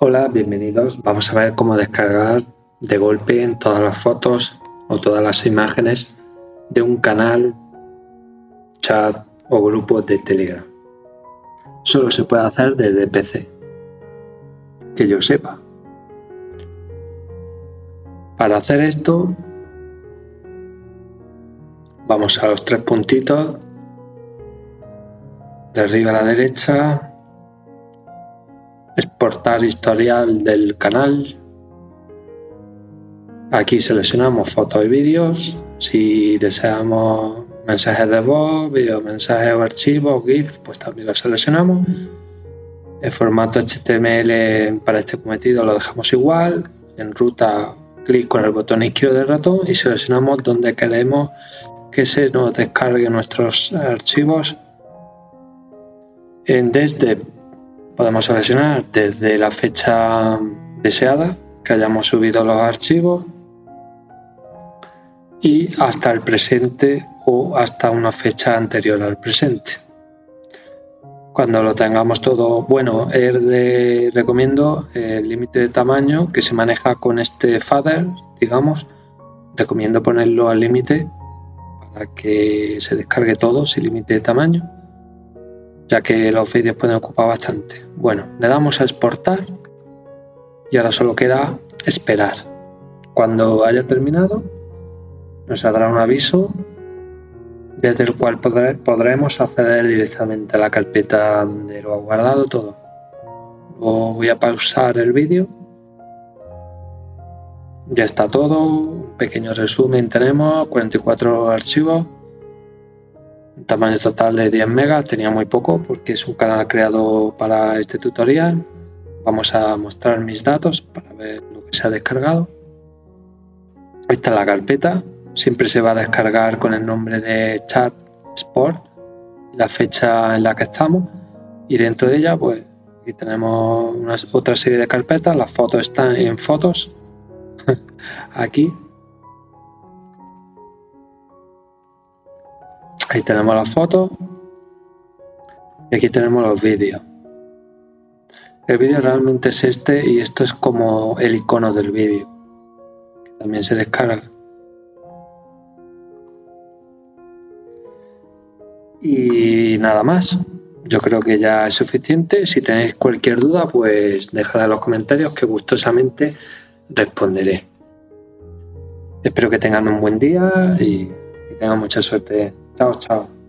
Hola, bienvenidos. Vamos a ver cómo descargar de golpe en todas las fotos o todas las imágenes de un canal, chat o grupo de Telegram. Solo se puede hacer desde PC, que yo sepa. Para hacer esto, vamos a los tres puntitos de arriba a la derecha, exportar historial del canal. Aquí seleccionamos fotos y vídeos. Si deseamos mensajes de voz, video mensajes o archivos, GIF, pues también lo seleccionamos. El formato HTML para este cometido lo dejamos igual. En ruta, clic con el botón izquierdo del ratón y seleccionamos donde queremos que se nos descargue nuestros archivos. En desde Podemos seleccionar desde la fecha deseada que hayamos subido los archivos y hasta el presente o hasta una fecha anterior al presente. Cuando lo tengamos todo, bueno, de, recomiendo el límite de tamaño que se maneja con este fader, digamos, recomiendo ponerlo al límite para que se descargue todo sin límite de tamaño ya que los vídeos pueden ocupar bastante. Bueno, le damos a exportar y ahora solo queda esperar. Cuando haya terminado, nos saldrá un aviso desde el cual podremos acceder directamente a la carpeta donde lo ha guardado todo. voy a pausar el vídeo. Ya está todo, pequeño resumen tenemos, 44 archivos tamaño total de 10 megas, tenía muy poco porque es un canal creado para este tutorial. Vamos a mostrar mis datos para ver lo que se ha descargado. Esta es la carpeta, siempre se va a descargar con el nombre de chat sport, la fecha en la que estamos. Y dentro de ella pues aquí tenemos una, otra serie de carpetas, las fotos están en fotos, aquí Ahí tenemos las fotos y aquí tenemos los vídeos. El vídeo realmente es este y esto es como el icono del vídeo. También se descarga. Y nada más. Yo creo que ya es suficiente. Si tenéis cualquier duda, pues dejad en los comentarios que gustosamente responderé. Espero que tengan un buen día y, y tengan mucha suerte Ciao ciao.